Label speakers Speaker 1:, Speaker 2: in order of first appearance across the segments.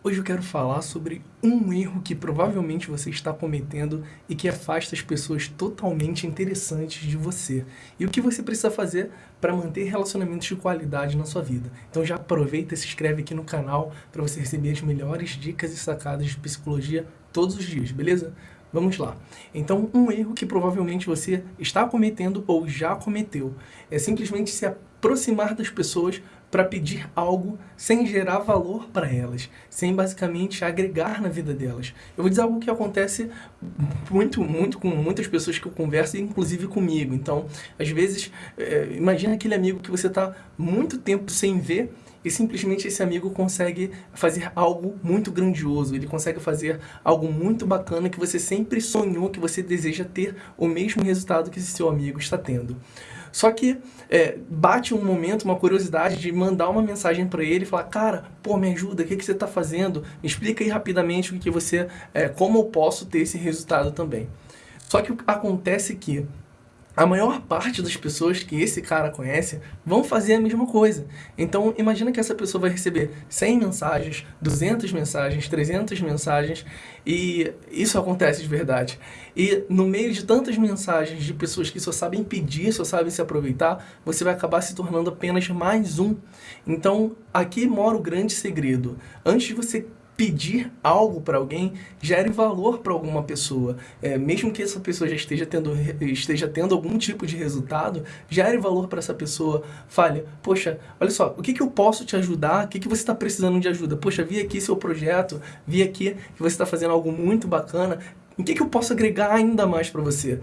Speaker 1: Hoje eu quero falar sobre um erro que provavelmente você está cometendo e que afasta as pessoas totalmente interessantes de você. E o que você precisa fazer para manter relacionamentos de qualidade na sua vida. Então já aproveita e se inscreve aqui no canal para você receber as melhores dicas e sacadas de psicologia todos os dias, beleza? Vamos lá. Então, um erro que provavelmente você está cometendo ou já cometeu é simplesmente se aproximar das pessoas para pedir algo sem gerar valor para elas, sem basicamente agregar na vida delas. Eu vou dizer algo que acontece muito, muito com muitas pessoas que eu converso, inclusive comigo. Então, às vezes, é, imagina aquele amigo que você está muito tempo sem ver e simplesmente esse amigo consegue fazer algo muito grandioso, ele consegue fazer algo muito bacana que você sempre sonhou, que você deseja ter o mesmo resultado que esse seu amigo está tendo. Só que é, bate um momento, uma curiosidade de mandar uma mensagem para ele e falar, cara, pô, me ajuda, o que, que você está fazendo? Me explica aí rapidamente o que você, é, como eu posso ter esse resultado também. Só que acontece que a maior parte das pessoas que esse cara conhece vão fazer a mesma coisa. Então, imagina que essa pessoa vai receber 100 mensagens, 200 mensagens, 300 mensagens, e isso acontece de verdade. E no meio de tantas mensagens de pessoas que só sabem pedir, só sabem se aproveitar, você vai acabar se tornando apenas mais um. Então, aqui mora o grande segredo. Antes de você pedir algo para alguém gere valor para alguma pessoa. É, mesmo que essa pessoa já esteja tendo, esteja tendo algum tipo de resultado, gere valor para essa pessoa. Fale, poxa, olha só, o que, que eu posso te ajudar? O que, que você está precisando de ajuda? Poxa, vi aqui seu projeto, vi aqui que você está fazendo algo muito bacana, o que, que eu posso agregar ainda mais para você?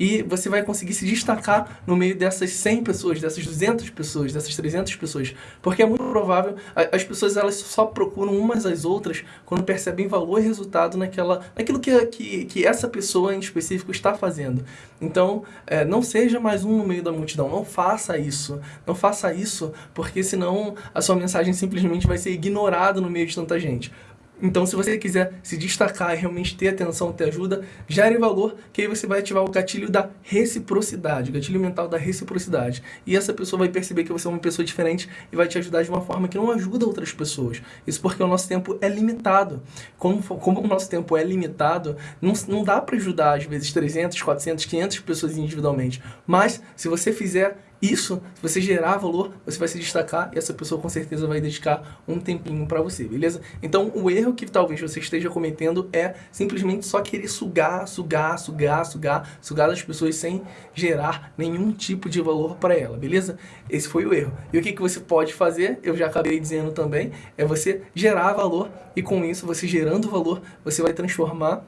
Speaker 1: E você vai conseguir se destacar no meio dessas 100 pessoas, dessas 200 pessoas, dessas 300 pessoas. Porque é muito provável, as pessoas elas só procuram umas às outras quando percebem valor e resultado naquela, naquilo que, que, que essa pessoa em específico está fazendo. Então, é, não seja mais um no meio da multidão, não faça isso. Não faça isso, porque senão a sua mensagem simplesmente vai ser ignorada no meio de tanta gente. Então, se você quiser se destacar e realmente ter atenção, ter ajuda, gere valor, que aí você vai ativar o gatilho da reciprocidade, o gatilho mental da reciprocidade. E essa pessoa vai perceber que você é uma pessoa diferente e vai te ajudar de uma forma que não ajuda outras pessoas. Isso porque o nosso tempo é limitado. Como, como o nosso tempo é limitado, não, não dá para ajudar, às vezes, 300, 400, 500 pessoas individualmente. Mas, se você fizer isso, se você gerar valor, você vai se destacar e essa pessoa com certeza vai dedicar um tempinho para você, beleza? Então, o erro que talvez você esteja cometendo é simplesmente só querer sugar, sugar, sugar, sugar, sugar das pessoas sem gerar nenhum tipo de valor para ela, beleza? Esse foi o erro. E o que, que você pode fazer, eu já acabei dizendo também, é você gerar valor e com isso, você gerando valor, você vai transformar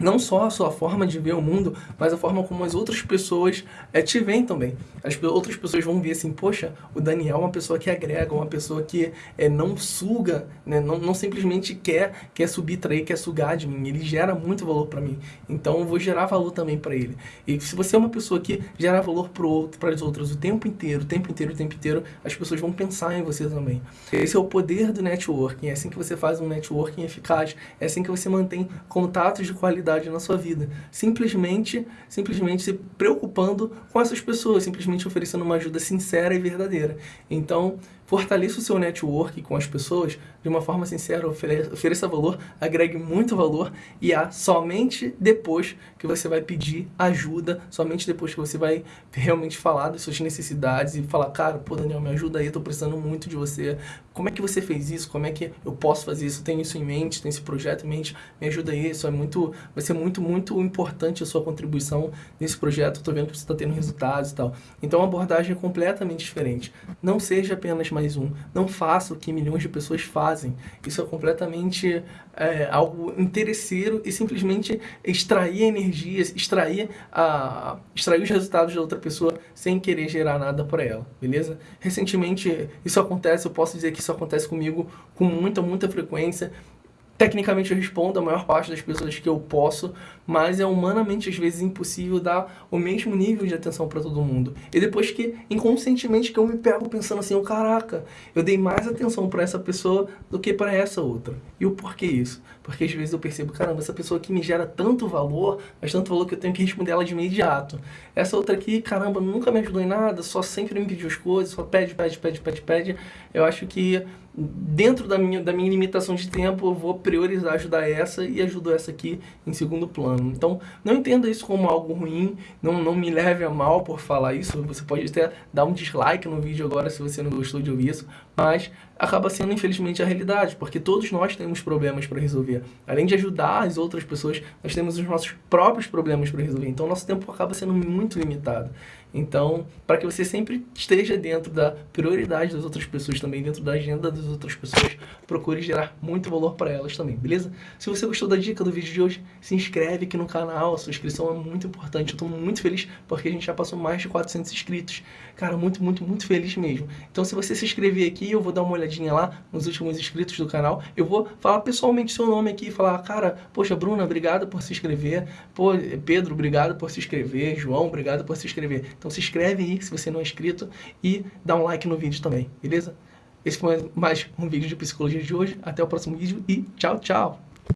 Speaker 1: não só a sua forma de ver o mundo, mas a forma como as outras pessoas é, te veem também. As outras pessoas vão ver assim, poxa, o Daniel é uma pessoa que agrega, uma pessoa que é, não suga, né? não, não simplesmente quer, quer subir, trair, quer sugar de mim. Ele gera muito valor para mim. Então eu vou gerar valor também para ele. E se você é uma pessoa que gera valor para para as outras o tempo inteiro, o tempo inteiro, o tempo inteiro, as pessoas vão pensar em você também. Esse é o poder do networking. É assim que você faz um networking eficaz. É assim que você mantém contatos de qualidade na sua vida. Simplesmente, simplesmente se preocupando com essas pessoas, simplesmente oferecendo uma ajuda sincera e verdadeira. Então, fortaleça o seu network com as pessoas de uma forma sincera, ofereça, valor, agregue muito valor e é somente depois que você vai pedir ajuda, somente depois que você vai realmente falar das suas necessidades e falar, cara, pô, Daniel, me ajuda aí, eu tô precisando muito de você. Como é que você fez isso? Como é que eu posso fazer isso? Tenho isso em mente, tenho esse projeto em mente, me ajuda aí, isso é muito, vai ser muito, muito importante a sua contribuição nesse projeto, tô vendo que você está tendo resultados e tal. Então a abordagem é completamente diferente. Não seja apenas mais mais um. Não faça o que milhões de pessoas fazem. Isso é completamente é, algo interesseiro e simplesmente extrair energias, extrair, a, extrair os resultados da outra pessoa sem querer gerar nada para ela, beleza? Recentemente isso acontece, eu posso dizer que isso acontece comigo com muita, muita frequência. Tecnicamente eu respondo a maior parte das pessoas que eu posso, mas é humanamente às vezes impossível dar o mesmo nível de atenção para todo mundo. E depois que, inconscientemente, que eu me pego pensando assim, oh, caraca, eu dei mais atenção para essa pessoa do que para essa outra. E o porquê isso? Porque às vezes eu percebo, caramba, essa pessoa aqui me gera tanto valor, mas tanto valor que eu tenho que responder ela de imediato. Essa outra aqui, caramba, nunca me ajudou em nada, só sempre me pediu as coisas, só pede, pede, pede, pede, pede. Eu acho que dentro da minha, da minha limitação de tempo, eu vou priorizar ajudar essa e ajudo essa aqui em segundo plano. Então, não entenda isso como algo ruim, não, não me leve a mal por falar isso. Você pode até dar um dislike no vídeo agora se você não gostou de ouvir isso, mas acaba sendo, infelizmente, a realidade, porque todos nós temos problemas para resolver. Além de ajudar as outras pessoas, nós temos os nossos próprios problemas para resolver. Então, nosso tempo acaba sendo muito limitado. Então, para que você sempre esteja dentro da prioridade das outras pessoas também, dentro da agenda das outras pessoas, procure gerar muito valor para elas também, beleza? Se você gostou da dica do vídeo de hoje, se inscreve aqui no canal, a sua inscrição é muito importante. Eu estou muito feliz porque a gente já passou mais de 400 inscritos. Cara, muito, muito, muito feliz mesmo. Então, se você se inscrever aqui, eu vou dar uma olhadinha lá nos últimos inscritos do canal. Eu vou falar pessoalmente seu nome aqui e falar, cara, poxa, Bruna, obrigado por se inscrever. Pô, Pedro, obrigado por se inscrever. João, obrigado por se inscrever. Então se inscreve aí se você não é inscrito e dá um like no vídeo também, beleza? Esse foi mais um vídeo de psicologia de hoje. Até o próximo vídeo e tchau, tchau!